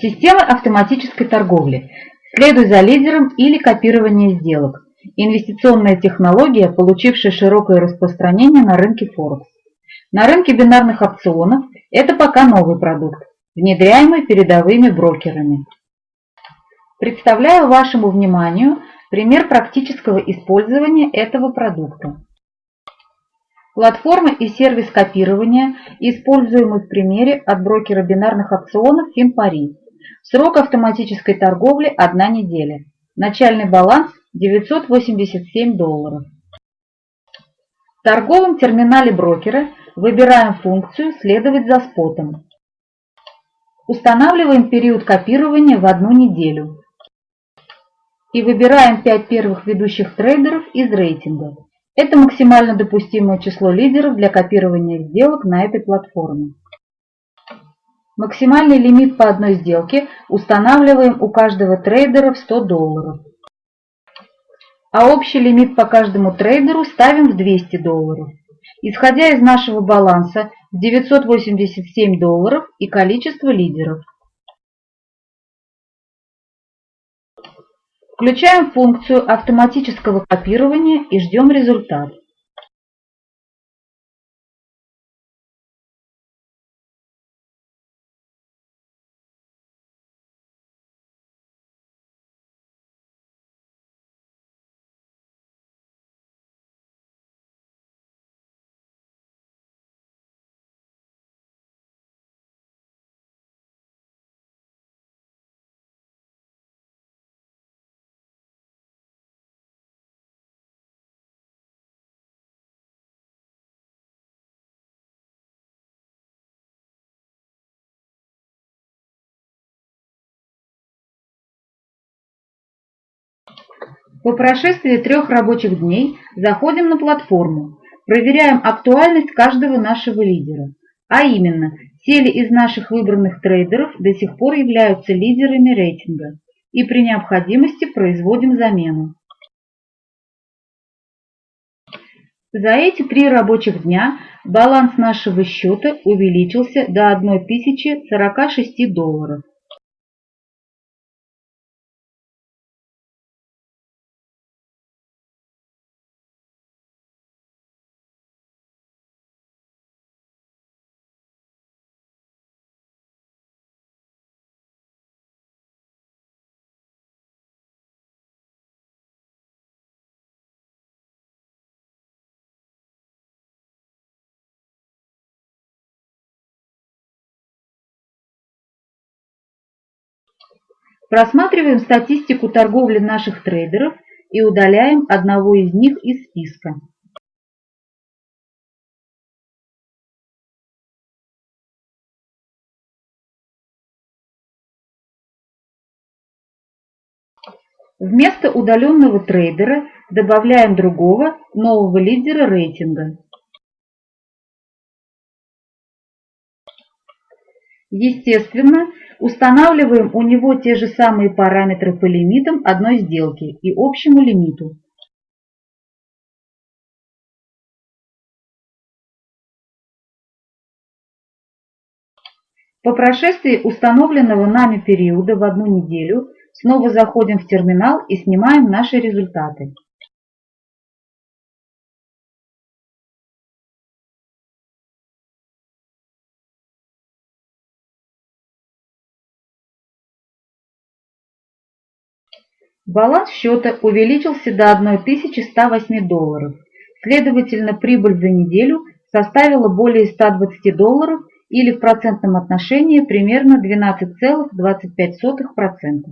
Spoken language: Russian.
Система автоматической торговли. Следуй за лидером или копирование сделок. Инвестиционная технология, получившая широкое распространение на рынке Форекс. На рынке бинарных опционов это пока новый продукт, внедряемый передовыми брокерами. Представляю вашему вниманию пример практического использования этого продукта. Платформа и сервис копирования, используемый в примере от брокера бинарных опционов FinPari. Срок автоматической торговли – 1 неделя. Начальный баланс – 987 долларов. В торговом терминале брокера выбираем функцию «Следовать за спотом». Устанавливаем период копирования в одну неделю. И выбираем 5 первых ведущих трейдеров из рейтинга. Это максимально допустимое число лидеров для копирования сделок на этой платформе. Максимальный лимит по одной сделке устанавливаем у каждого трейдера в 100 долларов. А общий лимит по каждому трейдеру ставим в 200 долларов. Исходя из нашего баланса 987 долларов и количество лидеров. Включаем функцию автоматического копирования и ждем результат. По прошествии трех рабочих дней заходим на платформу, проверяем актуальность каждого нашего лидера, а именно, те ли из наших выбранных трейдеров до сих пор являются лидерами рейтинга, и при необходимости производим замену. За эти три рабочих дня баланс нашего счета увеличился до 1046 долларов. Просматриваем статистику торговли наших трейдеров и удаляем одного из них из списка. Вместо удаленного трейдера добавляем другого, нового лидера рейтинга. Естественно, Устанавливаем у него те же самые параметры по лимитам одной сделки и общему лимиту. По прошествии установленного нами периода в одну неделю снова заходим в терминал и снимаем наши результаты. Баланс счета увеличился до 1108 долларов. Следовательно, прибыль за неделю составила более 120 долларов или в процентном отношении примерно 12,25%.